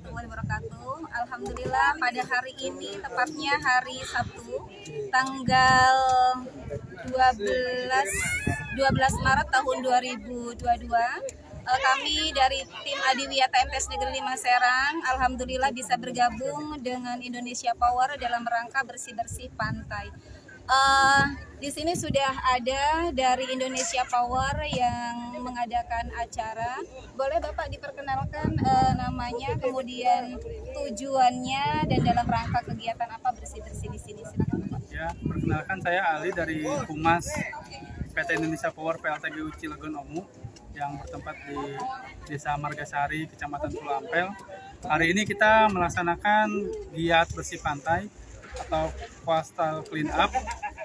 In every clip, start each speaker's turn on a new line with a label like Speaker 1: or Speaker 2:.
Speaker 1: warahmatullahi wabarakatuh. Alhamdulillah pada hari ini tepatnya hari Sabtu tanggal 12 12 Maret tahun 2022 eh, kami dari tim Adiwiyata MTS Negeri 5 Serang alhamdulillah bisa bergabung dengan Indonesia Power dalam rangka bersih-bersih pantai. Eh, di sini sudah ada dari Indonesia Power yang mengadakan acara. Boleh Bapak diperkenalkan eh, namanya, kemudian tujuannya dan dalam rangka kegiatan apa bersih-bersih di sini? Silakan.
Speaker 2: Ya, perkenalkan saya Ali dari Humas PT Indonesia Power PLTGU Cilegon Omu yang bertempat di Desa Margasari, Kecamatan Pulau Ampel. Hari ini kita melaksanakan giat bersih pantai atau coastal clean up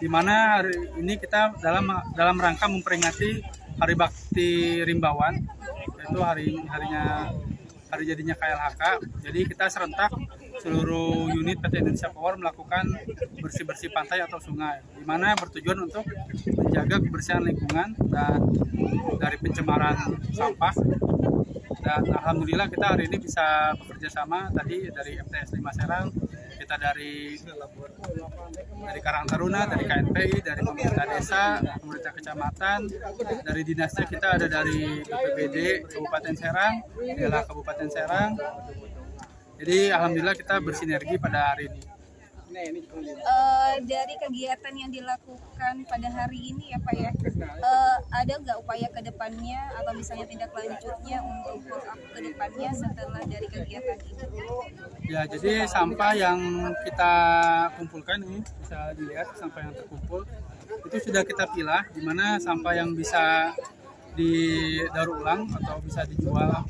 Speaker 2: di mana hari ini kita dalam dalam rangka memperingati Hari Bakti Rimbawan yaitu hari harinya hari jadinya KLHK. Jadi kita serentak seluruh unit PT Indonesia Power melakukan bersih-bersih pantai atau sungai di mana bertujuan untuk menjaga kebersihan lingkungan dan dari pencemaran sampah dan alhamdulillah kita hari ini bisa bekerja sama tadi dari MTS 5 Serang kita dari dari Karang Taruna, dari KNPI, dari pemerintah desa, pemerintah kecamatan, dari dinasnya kita ada dari BPBD Kabupaten Serang, Dela Kabupaten Serang. Jadi alhamdulillah kita bersinergi pada hari ini.
Speaker 1: Eh, dari kegiatan yang dilakukan pada hari ini ya Pak ya, eh, ada nggak upaya ke depannya atau misalnya tindak lanjutnya untuk follow up ke depannya setelah dari kegiatan ini?
Speaker 2: Ya, jadi sampah yang kita kumpulkan ini bisa dilihat sampah yang terkumpul itu sudah kita pilah di mana sampah yang bisa didaur ulang atau bisa dijual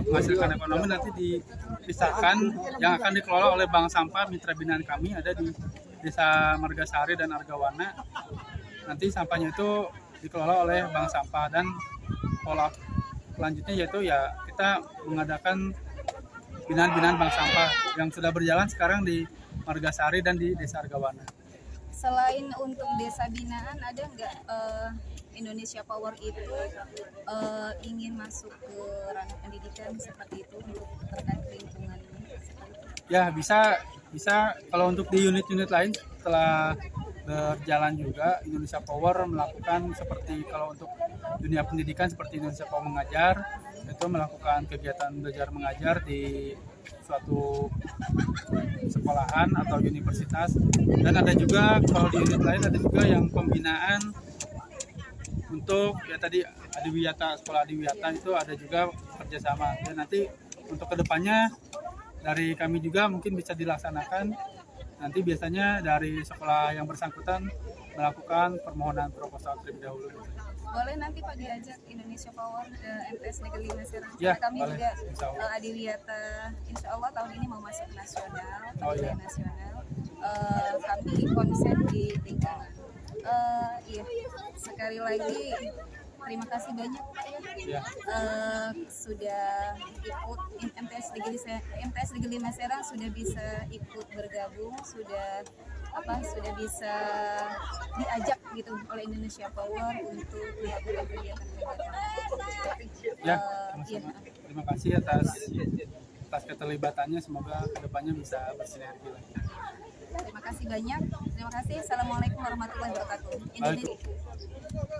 Speaker 2: menghasilkan ekonomi nanti dipisahkan yang akan dikelola oleh bank sampah mitra binaan kami ada di desa Margasari dan Argawana. Nanti sampahnya itu dikelola oleh bank sampah dan pola selanjutnya yaitu ya kita mengadakan binaan-binaan bank sampah yang sudah berjalan sekarang di Margasari dan di desa Argawana
Speaker 1: Selain untuk desa binaan, ada nggak eh, Indonesia Power itu eh, ingin masuk ke ranah pendidikan seperti itu untuk terkait lingkungan.
Speaker 2: Ya bisa bisa kalau untuk di unit-unit lain setelah berjalan juga Indonesia Power melakukan seperti kalau untuk dunia pendidikan seperti Indonesia Power mengajar itu melakukan kegiatan belajar mengajar di suatu sekolahan atau universitas. Dan ada juga kalau di unit lain ada juga yang pembinaan untuk ya tadi Adiwiyata sekolah Adiwiyata itu ada juga kerjasama. Dan nanti untuk ke depannya dari kami juga mungkin bisa dilaksanakan nanti biasanya dari sekolah yang bersangkutan melakukan permohonan proposal terlebih dahulu.
Speaker 1: Boleh nanti Pak diajak Indonesia Power ke MTS Negeri Serang.
Speaker 2: Ya,
Speaker 1: kami
Speaker 2: boleh.
Speaker 1: juga
Speaker 2: Allah.
Speaker 1: eh, Adiwiyata, Insya Allah tahun ini mau masuk nasional,
Speaker 2: Oh, iya.
Speaker 1: nasional. Eh, kami konsen di lingkungan. Eh, iya, sekali lagi terima kasih banyak ya.
Speaker 2: Ya,
Speaker 1: Eh, sudah ikut MTS Negeri Se- MTS Negeri Lima Serang sudah bisa ikut bergabung sudah apa sudah bisa diajak gitu oleh Indonesia Power untuk melakukan kegiatan-kegiatan
Speaker 2: ya,
Speaker 1: iya.
Speaker 2: sama-sama. Terima kasih atas atas keterlibatannya. Semoga ke depannya bisa bersinergi lagi.
Speaker 1: terima kasih banyak terima kasih assalamualaikum warahmatullahi wabarakatuh Indonesia